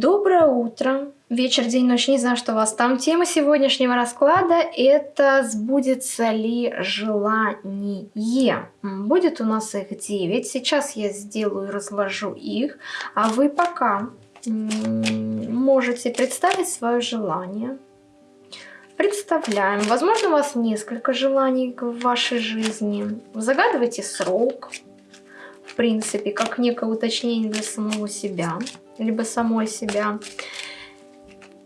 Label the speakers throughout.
Speaker 1: Доброе утро, вечер, день, ночь, не знаю, что у вас там. Тема сегодняшнего расклада – это сбудется ли желание. Будет у нас их 9. Сейчас я сделаю, разложу их, а вы пока можете представить свое желание. Представляем. Возможно, у вас несколько желаний в вашей жизни. Загадывайте срок, в принципе, как некое уточнение для самого себя либо самой себя.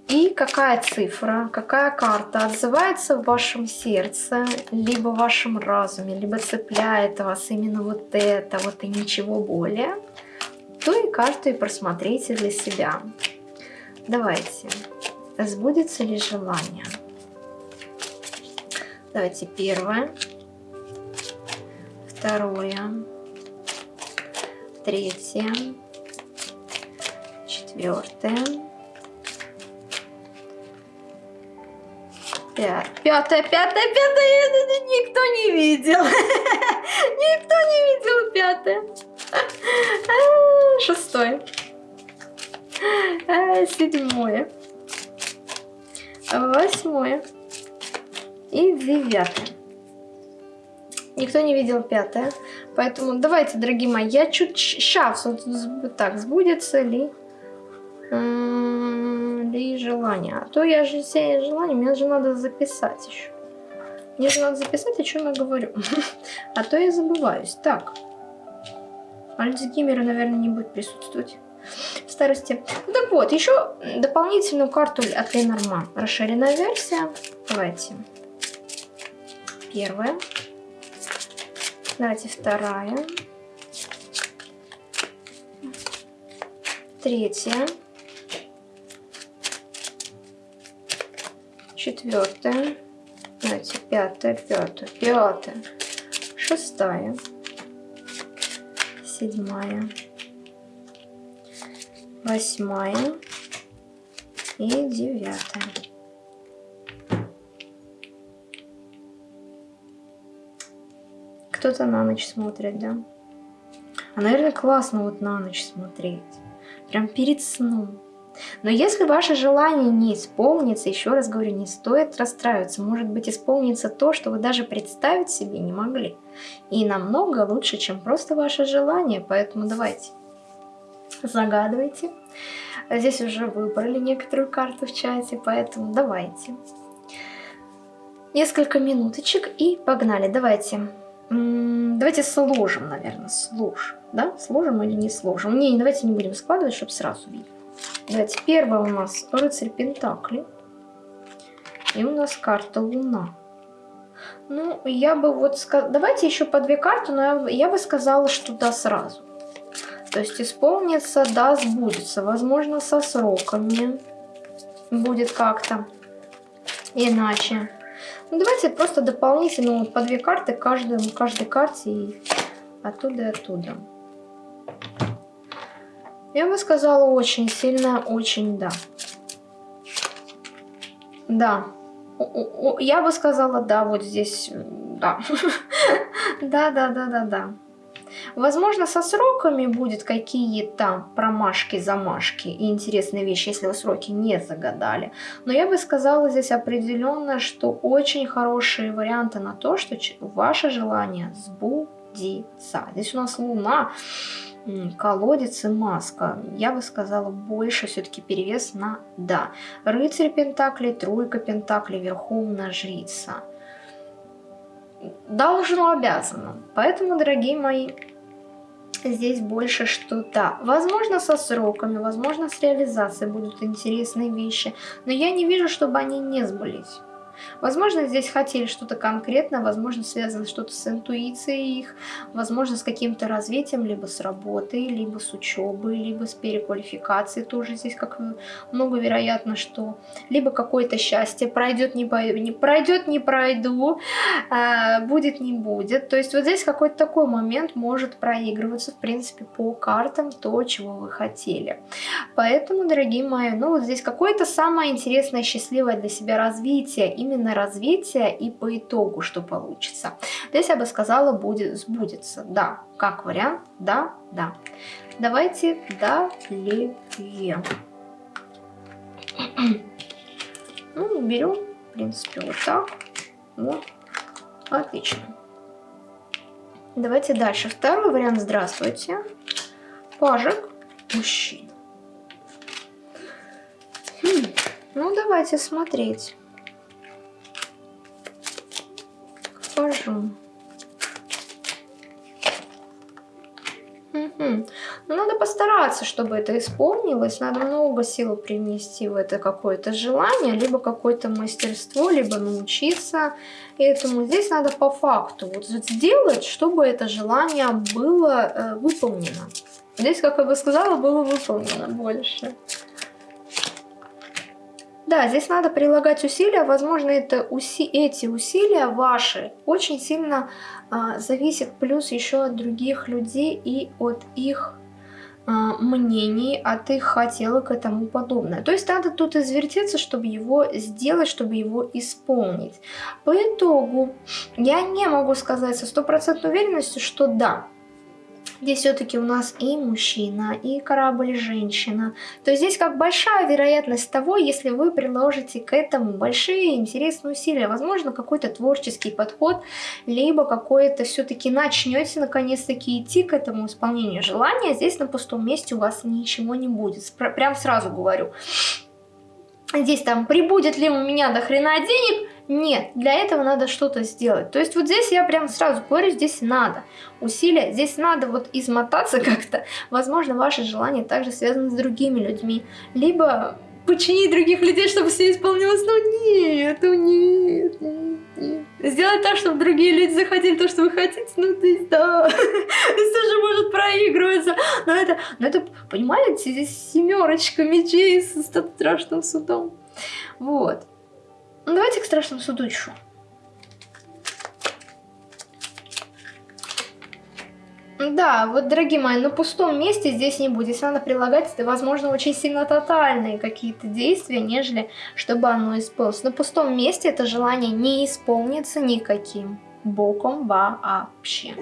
Speaker 1: И какая цифра, какая карта отзывается в вашем сердце, либо в вашем разуме, либо цепляет вас именно вот это, вот и ничего более, то и карту и просмотрите для себя. Давайте, сбудется ли желание? Давайте первое, второе, третье, четвертое. Пятое, пятое, пятое, пятое, никто не видел. Никто не видел пятое. Шестое. Седьмое. Восьмое. И девятое. Никто не видел пятое. Поэтому давайте, дорогие мои, я чуть сейчас вот так сбудется ли ли желание. А то я же все желания, мне же надо записать еще. Мне же надо записать, о чем я говорю. а то я забываюсь. Так. Альцгеймера, наверное, не будет присутствовать в старости. Ну, так вот, еще дополнительную карту от Ленорман. Расширенная версия. Давайте. Первая. Давайте вторая. Третья. четвертая, давайте, пятая, пятая, пятая, шестая, седьмая, восьмая и девятая. Кто-то на ночь смотрит, да? А, наверное, классно вот на ночь смотреть. Прям перед сном. Но если ваше желание не исполнится, еще раз говорю, не стоит расстраиваться. Может быть исполнится то, что вы даже представить себе не могли. И намного лучше, чем просто ваше желание. Поэтому давайте, загадывайте. Здесь уже выбрали некоторую карту в чате, поэтому давайте. Несколько минуточек и погнали. Давайте. Давайте сложим, наверное, сложим. Да? Сложим или не сложим? Не, давайте не будем складывать, чтобы сразу видеть. Давайте, первая у нас рыцарь Пентакли. И у нас карта Луна. Ну, я бы вот сказала... Давайте еще по две карты, но я, я бы сказала, что да сразу. То есть исполнится, да, сбудется. Возможно, со сроками будет как-то иначе. Ну, давайте просто дополнительно вот по две карты каждую, каждой карте и оттуда и оттуда. Я бы сказала очень сильно, очень да. Да. Я бы сказала да, вот здесь, да. Да, да, да, да, да. Возможно, со сроками будет какие-то промашки, замашки и интересные вещи, если вы сроки не загадали. Но я бы сказала здесь определенно, что очень хорошие варианты на то, что ваше желание сбудется. Здесь у нас Луна колодец и маска. Я бы сказала, больше все-таки перевес на да. Рыцарь Пентаклей, тройка Пентаклей, Верховная Жрица. Должно, обязано. Поэтому, дорогие мои, здесь больше что-то. Возможно, со сроками, возможно, с реализацией будут интересные вещи. Но я не вижу, чтобы они не сбылись. Возможно, здесь хотели что-то конкретное, возможно, связано что-то с интуицией их, возможно, с каким-то развитием, либо с работой, либо с учебой, либо с переквалификацией. Тоже здесь как много вероятно, что либо какое-то счастье пройдет, не, пойду, не пройдет, не пройду, а, будет, не будет. То есть вот здесь какой-то такой момент может проигрываться, в принципе, по картам то, чего вы хотели. Поэтому, дорогие мои, ну вот здесь какое-то самое интересное, счастливое для себя развитие, именно развитие и по итогу, что получится. Здесь я бы сказала, будет сбудется. Да, как вариант, да, да. Давайте далее. Ну, берем, в принципе, вот так. Вот. Отлично. Давайте дальше. Второй вариант. Здравствуйте. Пажик. Мужчина. Хм. Ну, давайте смотреть. Пажу. Угу. Надо постараться, чтобы это исполнилось. Надо много сил принести в это какое-то желание, либо какое-то мастерство, либо научиться этому. Здесь надо по факту вот сделать, чтобы это желание было э, выполнено. Здесь, как я бы сказала, было выполнено больше. Да, здесь надо прилагать усилия. Возможно, это уси эти усилия ваши очень сильно а, зависят плюс еще от других людей и от их а, мнений, от их хотелок и тому подобное. То есть надо тут извертеться, чтобы его сделать, чтобы его исполнить. По итогу я не могу сказать со стопроцентной уверенностью, что да, Здесь все-таки у нас и мужчина, и корабль женщина. То здесь как большая вероятность того, если вы приложите к этому большие интересные усилия. Возможно, какой-то творческий подход, либо какое-то все-таки начнете наконец-таки идти к этому исполнению желания. Здесь на пустом месте у вас ничего не будет. Прям сразу говорю. Здесь там, прибудет ли у меня до хрена денег, нет, для этого надо что-то сделать. То есть вот здесь я прям сразу говорю, здесь надо усилия, здесь надо вот измотаться как-то. Возможно, ваше желание также связано с другими людьми. Либо починить других людей, чтобы все исполнилось. Ну нет, ну нет, нет, нет. Сделать так, чтобы другие люди захотели то, что вы хотите. Ну то есть да, здесь тоже может проигрываться. Но это, но это, понимаете, здесь семерочка мечей с страшным судом. Вот. Страшному суду еще. Да, вот, дорогие мои, на пустом месте здесь не будет. Здесь надо прилагать, возможно, очень сильно тотальные какие-то действия, нежели чтобы оно исполнилось. На пустом месте это желание не исполнится никаким боком вообще.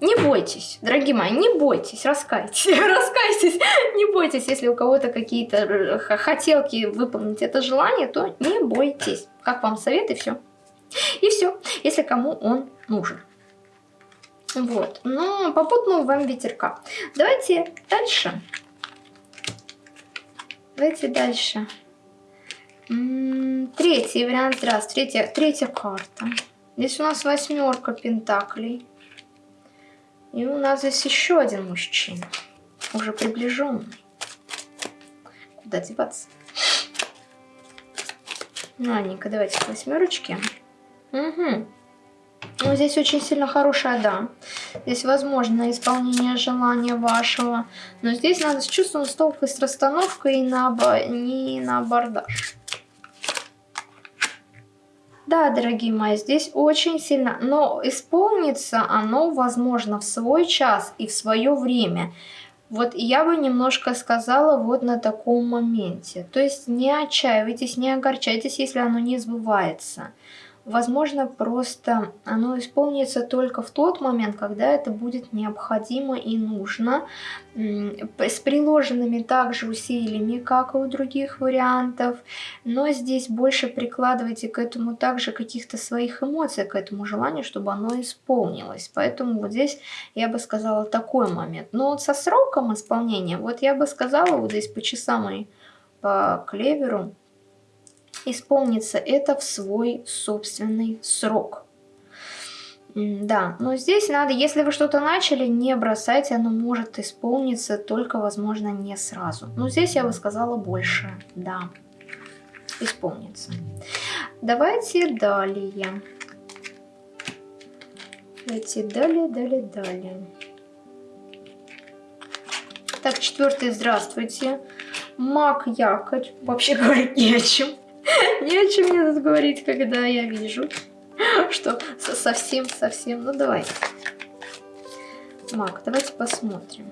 Speaker 1: Не бойтесь, дорогие мои, не бойтесь, раскайтесь, раскайтесь, не бойтесь, если у кого-то какие-то хотелки выполнить это желание, то не бойтесь. Как вам совет и все. И все, если кому он нужен. Вот, ну, попутного вам ветерка. Давайте дальше. Давайте дальше. М -м, третий вариант, здравствуйте, третья, третья карта. Здесь у нас восьмерка пентаклей. И у нас здесь еще один мужчина, уже приближенный. Куда деваться? Ладненько, давайте к восьмерочке. Угу. Ну, здесь очень сильно хорошая «да». Здесь возможно исполнение желания вашего. Но здесь надо с чувством, столкой, с расстановкой и на, не на абордаж. Да, дорогие мои, здесь очень сильно, но исполнится оно, возможно, в свой час и в свое время. Вот я бы немножко сказала вот на таком моменте. То есть не отчаивайтесь, не огорчайтесь, если оно не сбывается. Возможно, просто оно исполнится только в тот момент, когда это будет необходимо и нужно, с приложенными также усилиями, как и у других вариантов, но здесь больше прикладывайте к этому также каких-то своих эмоций, к этому желанию, чтобы оно исполнилось. Поэтому вот здесь я бы сказала такой момент. Но вот со сроком исполнения, вот я бы сказала вот здесь по часам и по клеверу, исполнится это в свой собственный срок. Да, но здесь надо, если вы что-то начали, не бросайте, оно может исполниться, только, возможно, не сразу. Но здесь я бы сказала больше, да, исполнится. Давайте далее. Давайте далее, далее, далее. Так, четвертый, здравствуйте. Маг якорь. Вообще говорить не о чем. Не о чем мне тут говорить, когда я вижу, что совсем-совсем... Ну, давай. Маг, давайте посмотрим.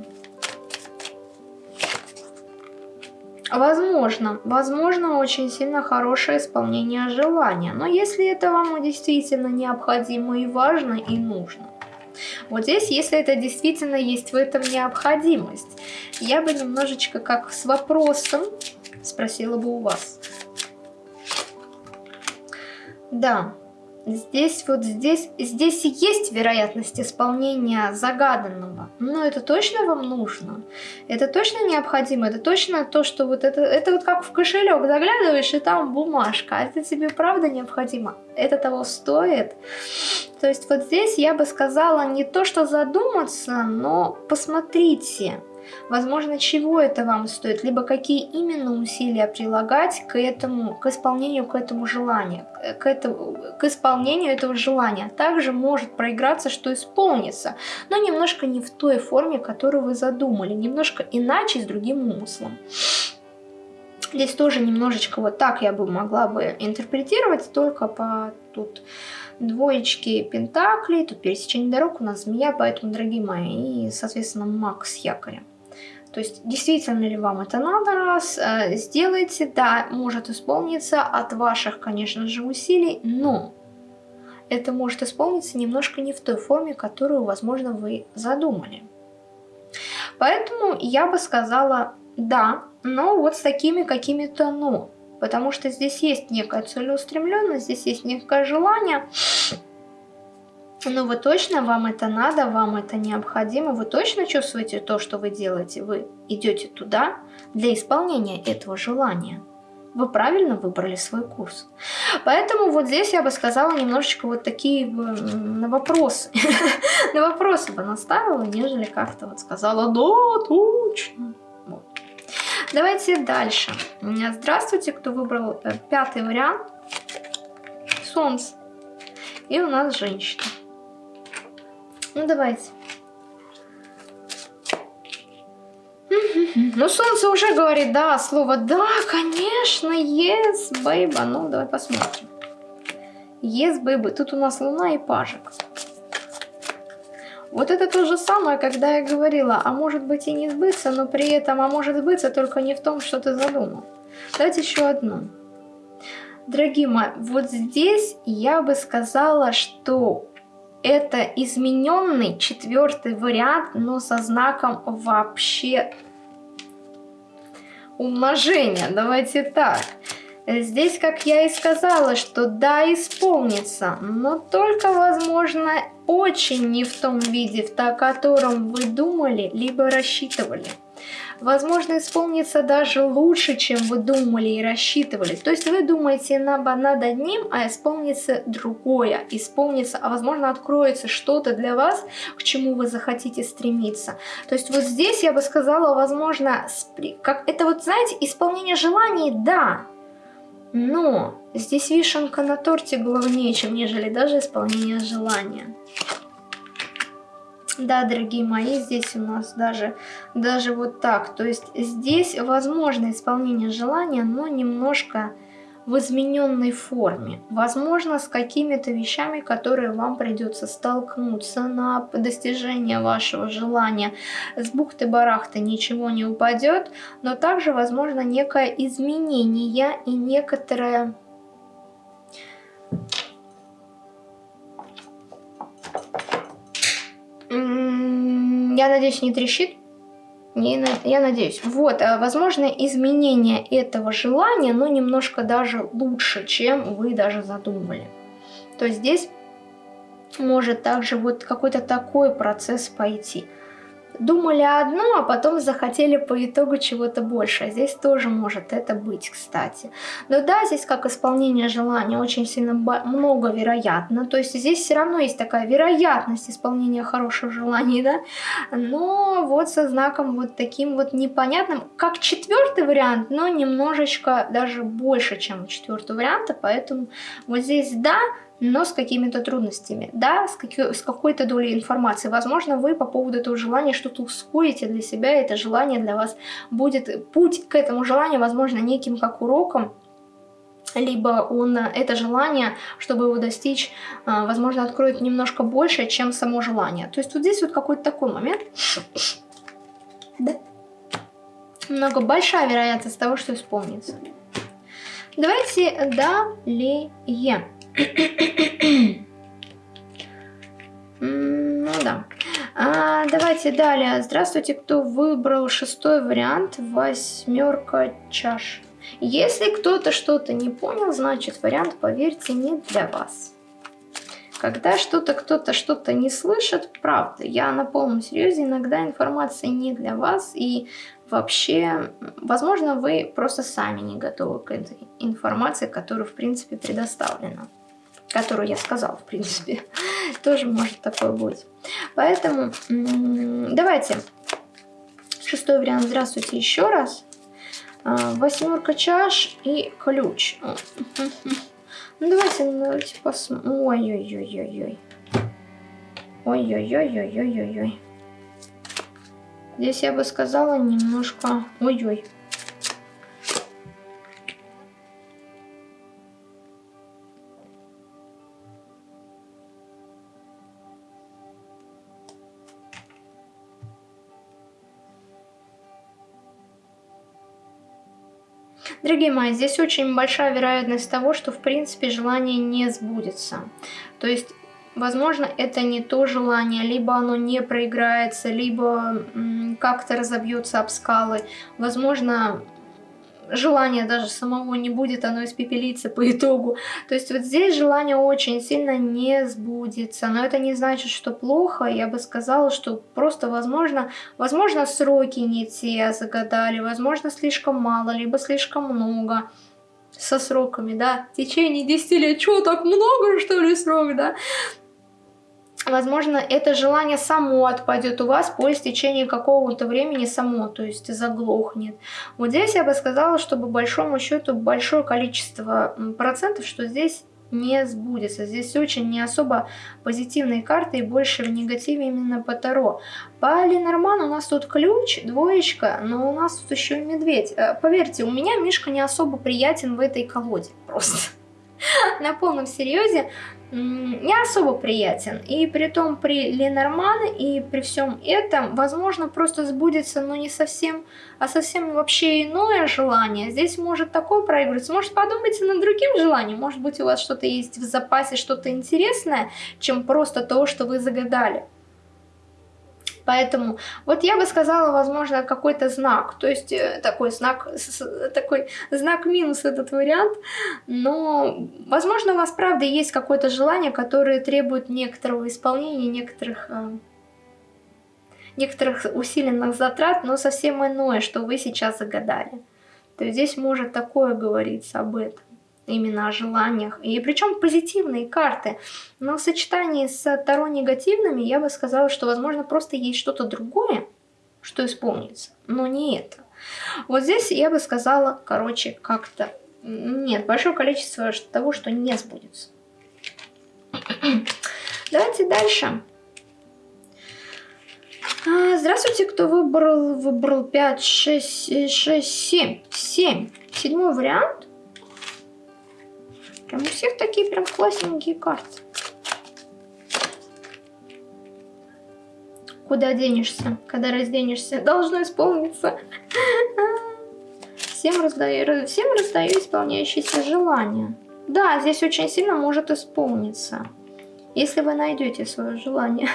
Speaker 1: Возможно, возможно, очень сильно хорошее исполнение желания. Но если это вам действительно необходимо и важно, и нужно. Вот здесь, если это действительно есть в этом необходимость. я бы немножечко как с вопросом спросила бы у вас. Да, здесь вот здесь, здесь есть вероятность исполнения загаданного, но это точно вам нужно? Это точно необходимо? Это точно то, что вот это, это вот как в кошелек заглядываешь и там бумажка, а это тебе правда необходимо? Это того стоит? То есть вот здесь я бы сказала не то, что задуматься, но посмотрите, Возможно, чего это вам стоит, либо какие именно усилия прилагать к этому, к исполнению к этому желанию, к, этому, к исполнению этого желания. Также может проиграться, что исполнится, но немножко не в той форме, которую вы задумали, немножко иначе, с другим умыслом. Здесь тоже немножечко вот так я бы могла бы интерпретировать, только по тут двоечки пентаклей, тут пересечение дорог, у нас змея, поэтому, дорогие мои, и, соответственно, маг с якорем. То есть, действительно ли вам это надо, раз э, сделайте, да, может исполниться от ваших, конечно же, усилий, но это может исполниться немножко не в той форме, которую, возможно, вы задумали. Поэтому я бы сказала «да», но вот с такими какими-то «но». Потому что здесь есть некая целеустремленность, здесь есть некое желание, но вы точно, вам это надо, вам это необходимо, вы точно чувствуете то, что вы делаете, вы идете туда для исполнения этого желания. Вы правильно выбрали свой курс. Поэтому вот здесь я бы сказала немножечко вот такие на вопросы. на вопросы бы наставила, нежели как-то вот сказала, да, точно. Давайте дальше. Здравствуйте, кто выбрал э, пятый вариант. Солнце. И у нас женщина. Ну, давайте. Ну, солнце уже говорит, да, слово да, конечно, yes, baby. Ну, давай посмотрим. Yes, baby. Тут у нас луна и пажик. Вот это то же самое, когда я говорила, а может быть и не сбыться, но при этом, а может сбыться только не в том, что ты задумал. Давайте еще одну. Дорогие мои, вот здесь я бы сказала, что это измененный четвертый вариант, но со знаком вообще умножения. Давайте так. Здесь, как я и сказала, что да, исполнится, но только, возможно, очень не в том виде, в котором вы думали, либо рассчитывали возможно, исполнится даже лучше, чем вы думали и рассчитывали. То есть вы думаете над одним, а исполнится другое. Исполнится, а возможно, откроется что-то для вас, к чему вы захотите стремиться. То есть вот здесь я бы сказала, возможно, как это вот, знаете, исполнение желаний, да, но здесь вишенка на торте главнее, чем нежели даже исполнение желания. Да, дорогие мои, здесь у нас даже, даже вот так. То есть здесь возможно исполнение желания, но немножко в измененной форме. Возможно, с какими-то вещами, которые вам придется столкнуться на достижение вашего желания. С бухты-барахты ничего не упадет, но также возможно некое изменение и некоторое Я надеюсь, не трещит? Не, я надеюсь. Вот, э, возможно, изменение этого желания, но немножко даже лучше, чем вы даже задумали. То есть здесь может также вот какой-то такой процесс пойти думали одно, а потом захотели по итогу чего-то больше. Здесь тоже может это быть, кстати. Но да, здесь как исполнение желания очень сильно много вероятно. То есть здесь все равно есть такая вероятность исполнения хороших желаний, да. Но вот со знаком вот таким вот непонятным, как четвертый вариант, но немножечко даже больше, чем четвертый вариант. Поэтому вот здесь да, но с какими-то трудностями, да, с, какой- с какой-то долей информации. Возможно, вы по поводу этого желания что-то ускорите для себя, это желание для вас будет, путь к этому желанию, возможно, неким как уроком, либо он, это желание, чтобы его достичь, а, возможно, откроет немножко больше, чем само желание. То есть вот здесь вот какой-то такой момент. Да. Много большая вероятность того, что исполнится. Давайте далее. Ну да. А, давайте далее. Здравствуйте, кто выбрал шестой вариант. Восьмерка чаш. Если кто-то что-то не понял, значит вариант, поверьте, не для вас. Когда что-то кто-то что-то не слышит, правда, я на полном серьезе, иногда информация не для вас, и вообще, возможно, вы просто сами не готовы к этой информации, которая, в принципе, предоставлена. Которую я сказала, в принципе. Тоже может такое быть. Поэтому давайте. Шестой вариант. Здравствуйте еще раз. А, восьмерка чаш и ключ. Ну давайте, ну, давайте посмотрим. Ой-ой-ой-ой-ой. Ой-ой-ой-ой-ой-ой. Здесь я бы сказала немножко... Ой-ой. Дорогие мои, здесь очень большая вероятность того, что в принципе желание не сбудется. То есть, возможно, это не то желание, либо оно не проиграется, либо как-то разобьется об скалы. Возможно, желания даже самого не будет, оно испепелится по итогу. То есть вот здесь желание очень сильно не сбудется. Но это не значит, что плохо. Я бы сказала, что просто возможно, возможно сроки не те загадали, возможно слишком мало, либо слишком много со сроками, да, в течение 10 лет, что, так много, что ли, срок, да? Возможно, это желание само отпадет у вас по истечении какого-то времени само, то есть заглохнет. Вот здесь я бы сказала, что по большому счету большое количество процентов, что здесь не сбудется. Здесь очень не особо позитивные карты и больше в негативе именно по Таро. По Ленорману у нас тут ключ, двоечка, но у нас тут еще и медведь. Э, поверьте, у меня Мишка не особо приятен в этой колоде. Просто на полном серьезе не особо приятен. И при том при Ленормане и при всем этом, возможно, просто сбудется, но не совсем, а совсем вообще иное желание. Здесь может такое проигрываться. Может, подумайте над другим желанием. Может быть, у вас что-то есть в запасе, что-то интересное, чем просто то, что вы загадали. Поэтому вот я бы сказала, возможно, какой-то знак, то есть э, такой знак, такой знак минус этот вариант, но, возможно, у вас правда есть какое-то желание, которое требует некоторого исполнения, некоторых э, некоторых усиленных затрат, но совсем иное, что вы сейчас загадали. То есть здесь может такое говориться об этом именно о желаниях. И причем позитивные карты. Но в сочетании с Таро негативными я бы сказала, что возможно просто есть что-то другое, что исполнится, но не это. Вот здесь я бы сказала, короче, как-то нет, большое количество того, что не сбудется. Давайте дальше. А, здравствуйте, кто выбрал, выбрал 5, 6, 6, 7. 7. Седьмой вариант. У всех такие прям классненькие карты. Куда денешься, когда разденешься? Должно исполниться. Всем раздаю, всем раздаю исполняющиеся желания. Да, здесь очень сильно может исполниться. Если вы найдете свое желание.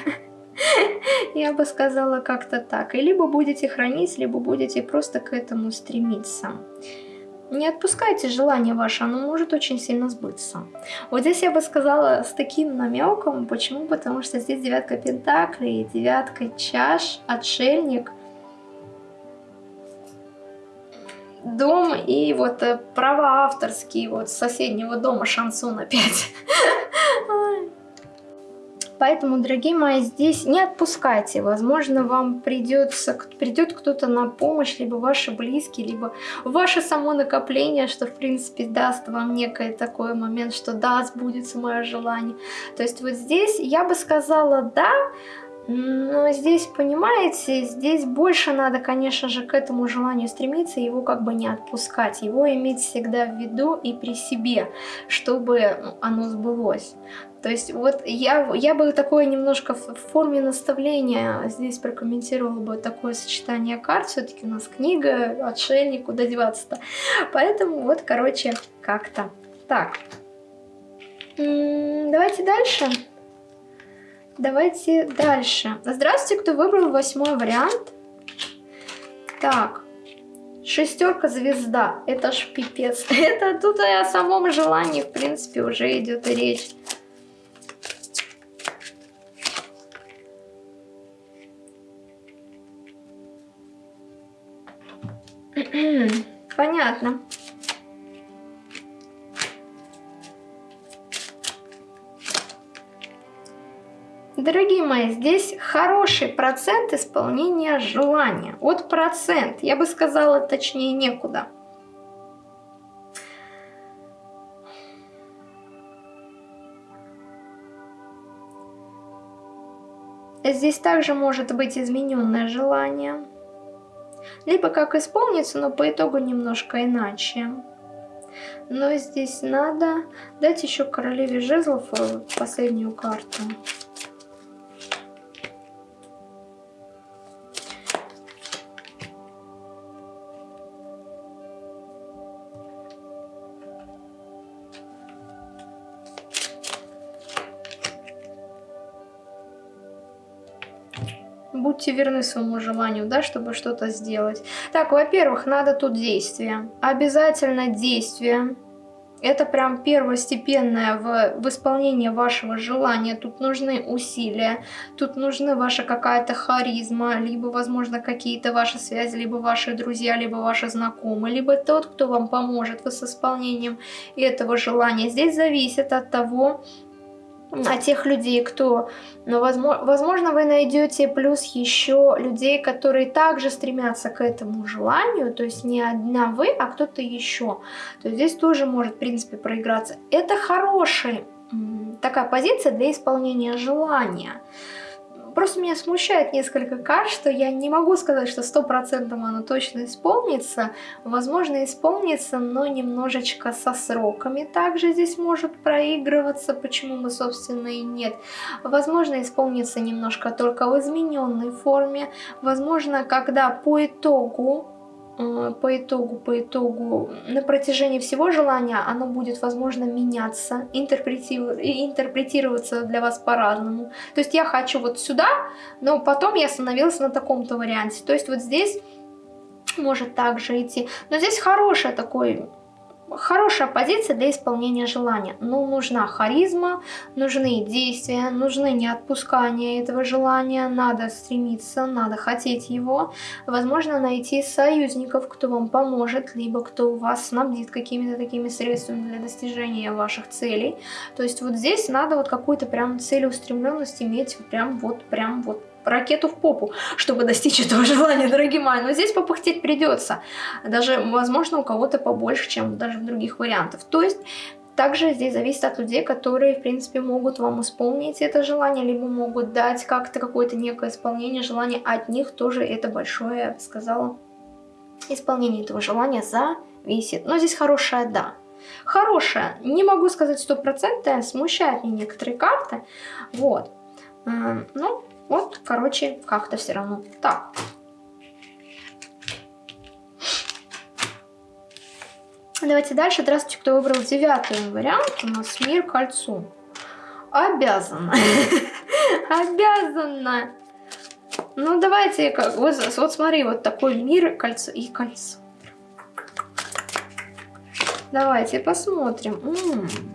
Speaker 1: Я бы сказала как-то так. И либо будете хранить, либо будете просто к этому стремиться. Не отпускайте желание ваше, оно может очень сильно сбыться. Вот здесь я бы сказала с таким намеком. Почему? Потому что здесь девятка пентаклей, девятка чаш, отшельник, дом и вот э, право авторские вот соседнего дома шансон опять. Поэтому, дорогие мои, здесь не отпускайте. Возможно, вам придется, придет кто-то на помощь, либо ваши близкие, либо ваше само накопление, что, в принципе, даст вам некий такой момент, что да, сбудется мое желание. То есть вот здесь я бы сказала «да», но здесь, понимаете, здесь больше надо, конечно же, к этому желанию стремиться, его как бы не отпускать, его иметь всегда в виду и при себе, чтобы ну, оно сбылось. То есть вот я, я бы такое немножко в форме наставления здесь прокомментировала бы такое сочетание карт. Все-таки у нас книга, отшельник, куда деваться-то. Поэтому вот, короче, как-то так. Давайте дальше. Давайте дальше. Здравствуйте, кто выбрал восьмой вариант. Так, шестерка звезда. Это ж пипец. Это тут о самом желании, в принципе, уже идет речь. Понятно. Дорогие мои, здесь хороший процент исполнения желания. Вот процент, я бы сказала, точнее некуда. Здесь также может быть измененное желание. Либо как исполнится, но по итогу немножко иначе. Но здесь надо дать еще королеве жезлов э, последнюю карту. Будьте верны своему желанию, да, чтобы что-то сделать. Так, во-первых, надо тут действие. Обязательно действие. Это прям первостепенное в, в исполнении вашего желания. Тут нужны усилия, тут нужны ваша какая-то харизма, либо, возможно, какие-то ваши связи, либо ваши друзья, либо ваши знакомые, либо тот, кто вам поможет с исполнением этого желания. Здесь зависит от того, а тех людей, кто, ну, возможно, возможно, вы найдете плюс еще людей, которые также стремятся к этому желанию, то есть не одна вы, а кто-то еще. То есть здесь тоже может, в принципе, проиграться. Это хорошая такая позиция для исполнения желания. Просто меня смущает несколько карт, что я не могу сказать, что сто процентов оно точно исполнится. Возможно, исполнится, но немножечко со сроками. Также здесь может проигрываться, почему мы, собственно, и нет. Возможно, исполнится немножко только в измененной форме. Возможно, когда по итогу по итогу, по итогу, на протяжении всего желания оно будет, возможно, меняться, интерпретироваться для вас по-разному. То есть я хочу вот сюда, но потом я остановилась на таком-то варианте. То есть вот здесь может также идти. Но здесь хороший такой хорошая позиция для исполнения желания. Но нужна харизма, нужны действия, нужны не отпускания этого желания, надо стремиться, надо хотеть его. Возможно, найти союзников, кто вам поможет, либо кто вас снабдит какими-то такими средствами для достижения ваших целей. То есть вот здесь надо вот какую-то прям целеустремленность иметь, прям вот, прям вот ракету в попу, чтобы достичь этого желания, дорогие мои. Но здесь попыхтеть придется. Даже, возможно, у кого-то побольше, чем даже в других вариантах. То есть, также здесь зависит от людей, которые, в принципе, могут вам исполнить это желание, либо могут дать как-то какое-то некое исполнение желания. От них тоже это большое, я бы сказала, исполнение этого желания зависит. Но здесь хорошая «да». Хорошая, не могу сказать стопроцентная, смущают меня некоторые карты. Вот. Ну, вот, короче, как-то все равно так. Давайте дальше. Здравствуйте, кто выбрал девятый вариант. У нас мир кольцу. Обязана. Обязана. Ну, давайте, вот, вот смотри, вот такой мир, кольцо и кольцо. Давайте посмотрим. М -м.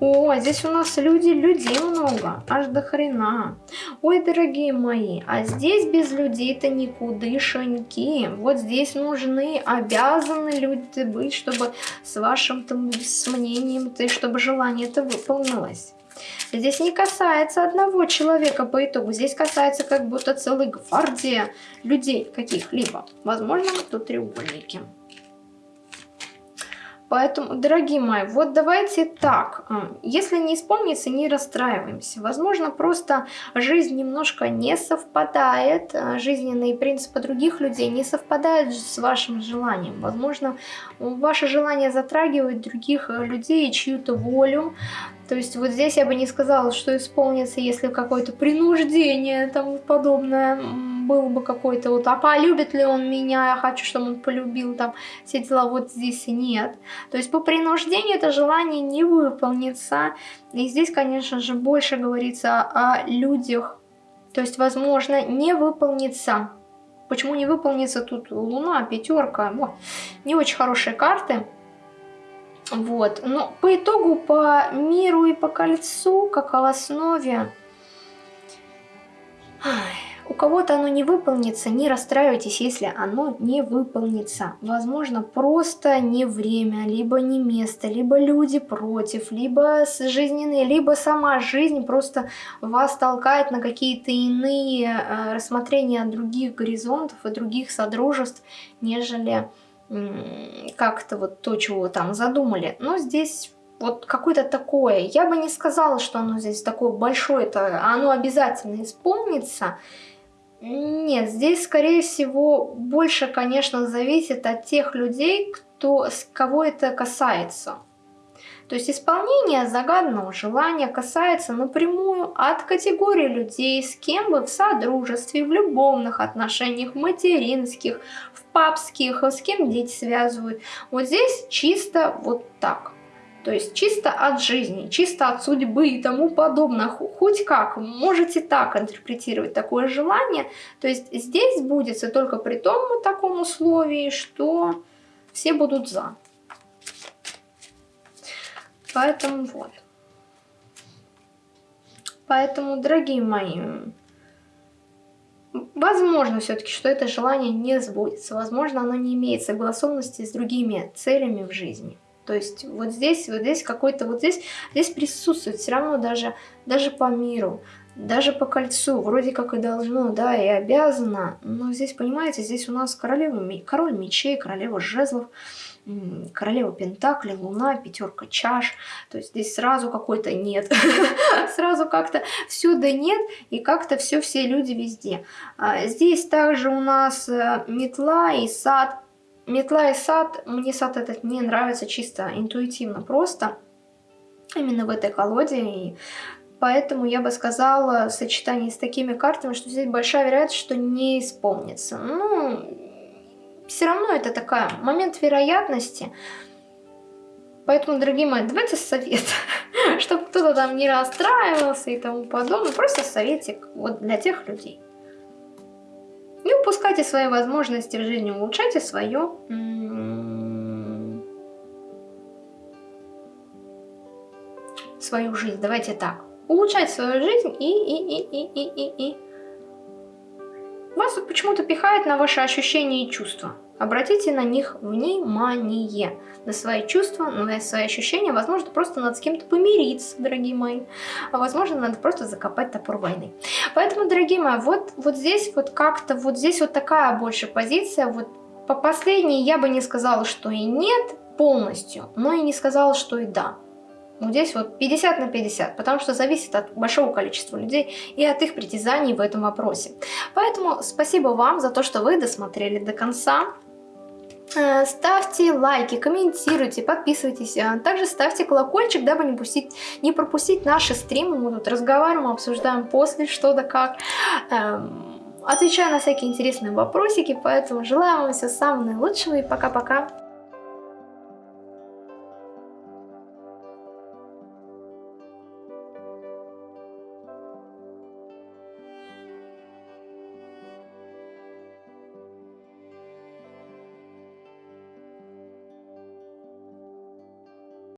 Speaker 1: О, здесь у нас люди, людей много, аж до хрена. Ой, дорогие мои, а здесь без людей-то никудышеньки. Вот здесь нужны, обязаны люди быть, чтобы с вашим там, с мнением, ты, чтобы желание-то выполнилось. Здесь не касается одного человека по итогу, здесь касается как будто целой гвардии людей каких-либо. Возможно, тут треугольники. Поэтому, дорогие мои, вот давайте так, а, если не исполнится, не расстраиваемся. Возможно, просто жизнь немножко не совпадает, а, жизненные принципы других людей не совпадают с вашим желанием. Возможно, ваше желание затрагивает других э, людей, чью-то волю. То есть вот здесь я бы не сказала, что исполнится, если какое-то принуждение там подобное был бы какой-то вот, а полюбит ли он меня, я хочу, чтобы он полюбил, там, все дела, вот здесь нет. То есть по принуждению это желание не выполнится. И здесь, конечно же, больше говорится о людях, то есть, возможно, не выполнится. Почему не выполнится тут Луна, пятерка, вот, не очень хорошие карты. Вот, но по итогу, по миру и по кольцу, как в основе, у кого-то оно не выполнится, не расстраивайтесь, если оно не выполнится. Возможно, просто не время, либо не место, либо люди против, либо жизненные, либо сама жизнь просто вас толкает на какие-то иные э, рассмотрения других горизонтов и других содружеств, нежели как-то вот то, чего там задумали. Но здесь вот какое-то такое. Я бы не сказала, что оно здесь такое большое, это оно обязательно исполнится. Нет, здесь, скорее всего, больше, конечно, зависит от тех людей, кто, кого это касается. То есть исполнение загаданного желания касается напрямую от категории людей, с кем вы в содружестве, в любовных отношениях, материнских, в папских, с кем дети связывают. Вот здесь чисто вот так. То есть чисто от жизни, чисто от судьбы и тому подобное. Хоть как, можете так интерпретировать такое желание. То есть здесь будет только при том таком условии, что все будут за. Поэтому вот. Поэтому, дорогие мои, возможно все-таки, что это желание не сбудется. Возможно, оно не имеет согласованности с другими целями в жизни. То есть вот здесь, вот здесь какой-то, вот здесь, здесь присутствует все равно даже, даже по миру, даже по кольцу, вроде как и должно, да, и обязано, но здесь, понимаете, здесь у нас королева, король мечей, королева жезлов, королева пентаклей, луна, пятерка чаш, то есть здесь сразу какой-то нет, сразу как-то всюду нет, и как-то все, все люди везде. А здесь также у нас э, метла и сад, Метла и сад, мне сад этот не нравится чисто интуитивно просто, именно в этой колоде, и поэтому я бы сказала в сочетании с такими картами, что здесь большая вероятность, что не исполнится. Ну, все равно это такая момент вероятности, Поэтому, дорогие мои, давайте совет, чтобы кто-то там не расстраивался и тому подобное. Просто советик вот для тех людей. Не упускайте свои возможности в жизни, улучшайте свое свою жизнь. Давайте так. Улучшать свою жизнь и, и, и, и, и, и, и. Вас почему-то пихает на ваши ощущения и чувства. Обратите на них внимание, на свои чувства, на свои ощущения. Возможно, просто надо с кем-то помириться, дорогие мои. А возможно, надо просто закопать топор войны. Поэтому, дорогие мои, вот, вот здесь вот как-то, вот здесь вот такая больше позиция. Вот по последней я бы не сказала, что и нет полностью, но и не сказала, что и да. Вот здесь вот 50 на 50, потому что зависит от большого количества людей и от их притязаний в этом вопросе. Поэтому спасибо вам за то, что вы досмотрели до конца. Э, ставьте лайки, комментируйте, подписывайтесь. А также ставьте колокольчик, дабы не, пустить, не пропустить наши стримы. Мы тут разговариваем, обсуждаем после что да как. Эм, отвечаю на всякие интересные вопросики, поэтому желаю вам всего самого наилучшего и пока-пока.